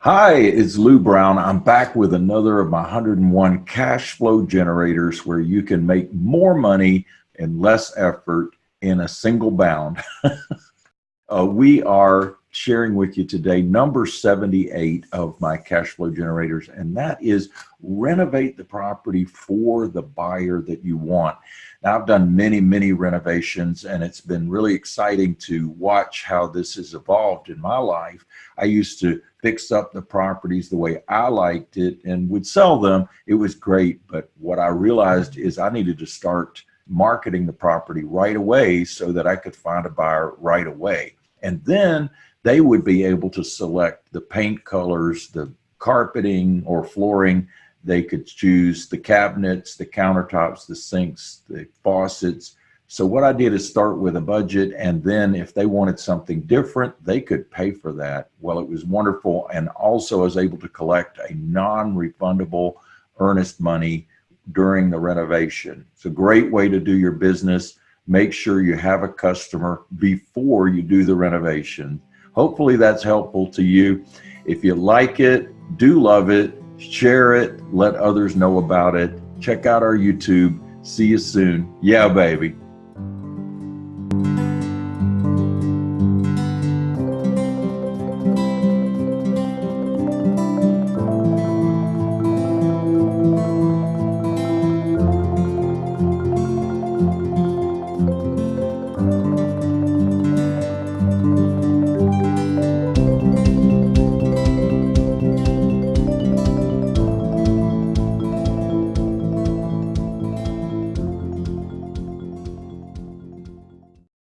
Hi, it's Lou Brown. I'm back with another of my 101 cash flow generators where you can make more money and less effort in a single bound. uh, we are sharing with you today number 78 of my cash flow generators, and that is renovate the property for the buyer that you want. Now, I've done many, many renovations, and it's been really exciting to watch how this has evolved in my life. I used to fix up the properties the way I liked it and would sell them. It was great. But what I realized is I needed to start marketing the property right away so that I could find a buyer right away. And then they would be able to select the paint colors, the carpeting or flooring. They could choose the cabinets, the countertops, the sinks, the faucets, so what I did is start with a budget and then if they wanted something different, they could pay for that. Well, it was wonderful. And also I was able to collect a non-refundable earnest money during the renovation. It's a great way to do your business. Make sure you have a customer before you do the renovation. Hopefully that's helpful to you. If you like it, do love it, share it, let others know about it. Check out our YouTube. See you soon. Yeah, baby.